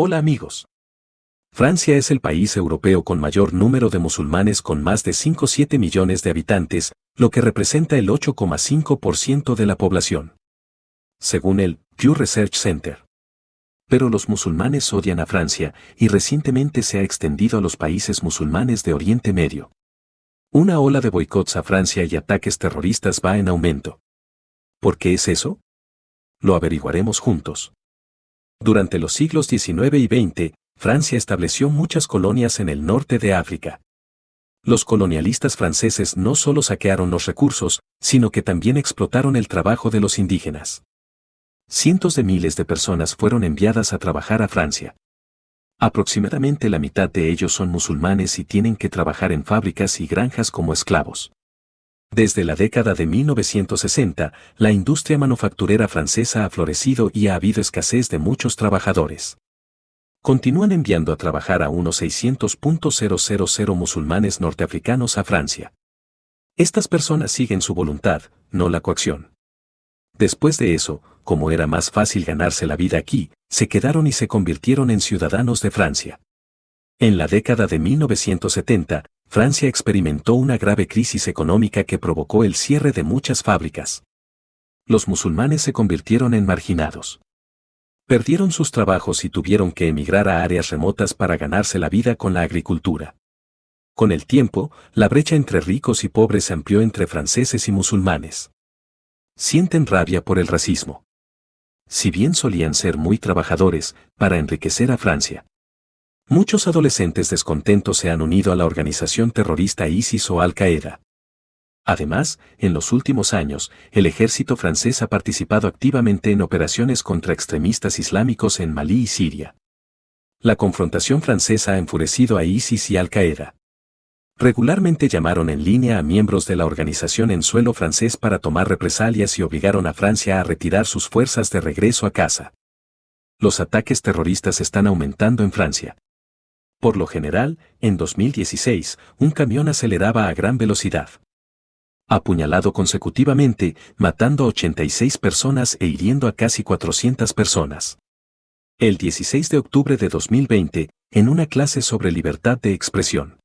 Hola amigos. Francia es el país europeo con mayor número de musulmanes con más de 5,7 millones de habitantes, lo que representa el 8,5% de la población. Según el Pew Research Center. Pero los musulmanes odian a Francia y recientemente se ha extendido a los países musulmanes de Oriente Medio. Una ola de boicots a Francia y ataques terroristas va en aumento. ¿Por qué es eso? Lo averiguaremos juntos. Durante los siglos XIX y XX, Francia estableció muchas colonias en el norte de África. Los colonialistas franceses no solo saquearon los recursos, sino que también explotaron el trabajo de los indígenas. Cientos de miles de personas fueron enviadas a trabajar a Francia. Aproximadamente la mitad de ellos son musulmanes y tienen que trabajar en fábricas y granjas como esclavos. Desde la década de 1960, la industria manufacturera francesa ha florecido y ha habido escasez de muchos trabajadores. Continúan enviando a trabajar a unos 600.000 musulmanes norteafricanos a Francia. Estas personas siguen su voluntad, no la coacción. Después de eso, como era más fácil ganarse la vida aquí, se quedaron y se convirtieron en ciudadanos de Francia. En la década de 1970, Francia experimentó una grave crisis económica que provocó el cierre de muchas fábricas. Los musulmanes se convirtieron en marginados. Perdieron sus trabajos y tuvieron que emigrar a áreas remotas para ganarse la vida con la agricultura. Con el tiempo, la brecha entre ricos y pobres se amplió entre franceses y musulmanes. Sienten rabia por el racismo. Si bien solían ser muy trabajadores, para enriquecer a Francia, Muchos adolescentes descontentos se han unido a la organización terrorista ISIS o Al-Qaeda. Además, en los últimos años, el ejército francés ha participado activamente en operaciones contra extremistas islámicos en Malí y Siria. La confrontación francesa ha enfurecido a ISIS y Al-Qaeda. Regularmente llamaron en línea a miembros de la organización en suelo francés para tomar represalias y obligaron a Francia a retirar sus fuerzas de regreso a casa. Los ataques terroristas están aumentando en Francia. Por lo general, en 2016, un camión aceleraba a gran velocidad. Apuñalado consecutivamente, matando a 86 personas e hiriendo a casi 400 personas. El 16 de octubre de 2020, en una clase sobre libertad de expresión.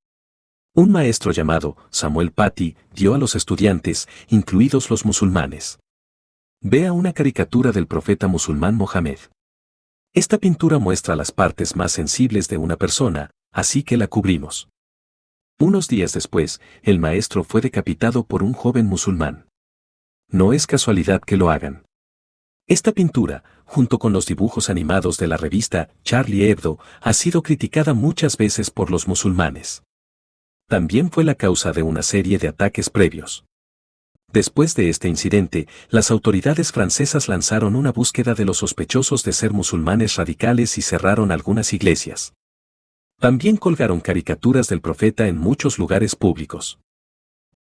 Un maestro llamado Samuel Paty dio a los estudiantes, incluidos los musulmanes. Vea una caricatura del profeta musulmán Mohammed. Esta pintura muestra las partes más sensibles de una persona, así que la cubrimos. Unos días después, el maestro fue decapitado por un joven musulmán. No es casualidad que lo hagan. Esta pintura, junto con los dibujos animados de la revista Charlie Hebdo, ha sido criticada muchas veces por los musulmanes. También fue la causa de una serie de ataques previos. Después de este incidente, las autoridades francesas lanzaron una búsqueda de los sospechosos de ser musulmanes radicales y cerraron algunas iglesias. También colgaron caricaturas del profeta en muchos lugares públicos.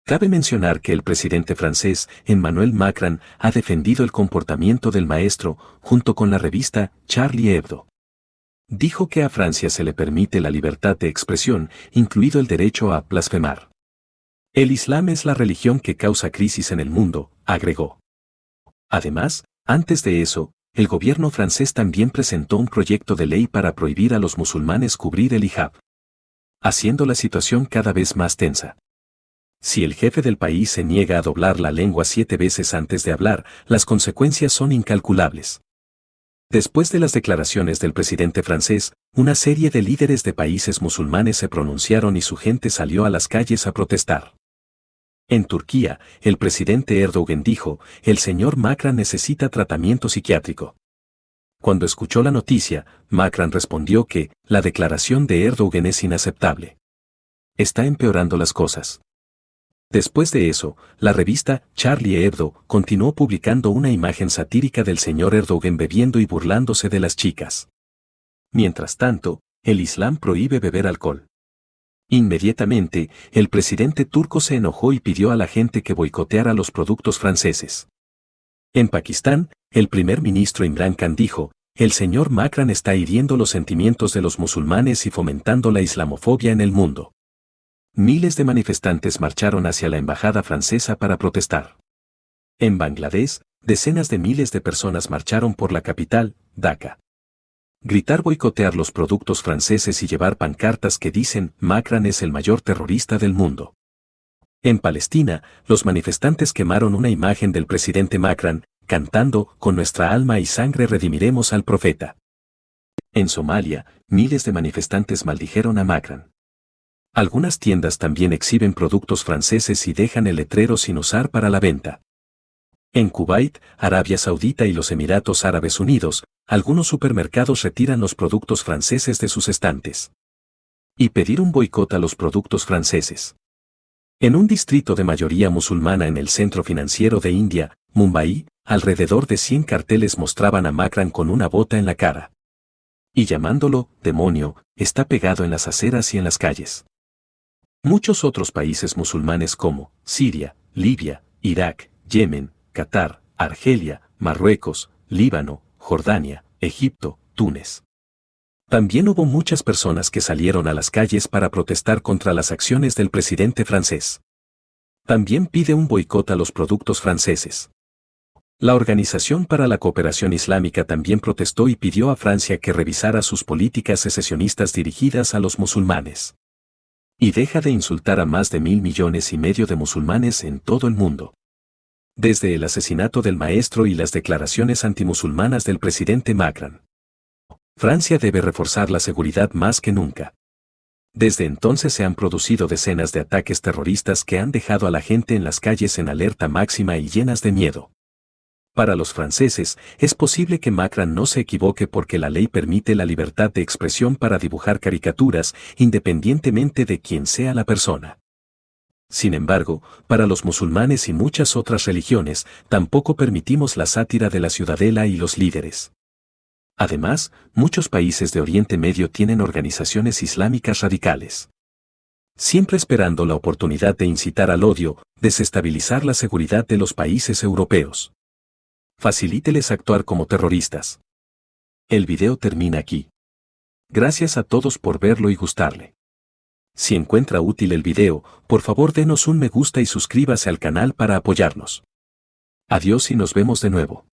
Cabe mencionar que el presidente francés, Emmanuel Macron, ha defendido el comportamiento del maestro, junto con la revista Charlie Hebdo. Dijo que a Francia se le permite la libertad de expresión, incluido el derecho a blasfemar. El Islam es la religión que causa crisis en el mundo, agregó. Además, antes de eso, el gobierno francés también presentó un proyecto de ley para prohibir a los musulmanes cubrir el hijab, haciendo la situación cada vez más tensa. Si el jefe del país se niega a doblar la lengua siete veces antes de hablar, las consecuencias son incalculables. Después de las declaraciones del presidente francés, una serie de líderes de países musulmanes se pronunciaron y su gente salió a las calles a protestar. En Turquía, el presidente Erdogan dijo, el señor Macron necesita tratamiento psiquiátrico. Cuando escuchó la noticia, Macron respondió que, la declaración de Erdogan es inaceptable. Está empeorando las cosas. Después de eso, la revista Charlie Hebdo continuó publicando una imagen satírica del señor Erdogan bebiendo y burlándose de las chicas. Mientras tanto, el Islam prohíbe beber alcohol. Inmediatamente, el presidente turco se enojó y pidió a la gente que boicoteara los productos franceses. En Pakistán, el primer ministro Imran Khan dijo, el señor Macron está hiriendo los sentimientos de los musulmanes y fomentando la islamofobia en el mundo. Miles de manifestantes marcharon hacia la embajada francesa para protestar. En Bangladesh, decenas de miles de personas marcharon por la capital, Dhaka. Gritar boicotear los productos franceses y llevar pancartas que dicen Macron es el mayor terrorista del mundo. En Palestina, los manifestantes quemaron una imagen del presidente Macron, cantando, con nuestra alma y sangre redimiremos al profeta. En Somalia, miles de manifestantes maldijeron a Macron. Algunas tiendas también exhiben productos franceses y dejan el letrero sin usar para la venta. En Kuwait, Arabia Saudita y los Emiratos Árabes Unidos, algunos supermercados retiran los productos franceses de sus estantes. Y pedir un boicot a los productos franceses. En un distrito de mayoría musulmana en el centro financiero de India, Mumbai, alrededor de 100 carteles mostraban a Macron con una bota en la cara. Y llamándolo, demonio, está pegado en las aceras y en las calles. Muchos otros países musulmanes como Siria, Libia, Irak, Yemen, Qatar, Argelia, Marruecos, Líbano, Jordania, Egipto, Túnez. También hubo muchas personas que salieron a las calles para protestar contra las acciones del presidente francés. También pide un boicot a los productos franceses. La Organización para la Cooperación Islámica también protestó y pidió a Francia que revisara sus políticas secesionistas dirigidas a los musulmanes. Y deja de insultar a más de mil millones y medio de musulmanes en todo el mundo. Desde el asesinato del maestro y las declaraciones antimusulmanas del presidente Macron. Francia debe reforzar la seguridad más que nunca. Desde entonces se han producido decenas de ataques terroristas que han dejado a la gente en las calles en alerta máxima y llenas de miedo. Para los franceses, es posible que Macron no se equivoque porque la ley permite la libertad de expresión para dibujar caricaturas, independientemente de quién sea la persona. Sin embargo, para los musulmanes y muchas otras religiones, tampoco permitimos la sátira de la ciudadela y los líderes. Además, muchos países de Oriente Medio tienen organizaciones islámicas radicales. Siempre esperando la oportunidad de incitar al odio, desestabilizar la seguridad de los países europeos. Facilíteles actuar como terroristas. El video termina aquí. Gracias a todos por verlo y gustarle. Si encuentra útil el video, por favor denos un me gusta y suscríbase al canal para apoyarnos. Adiós y nos vemos de nuevo.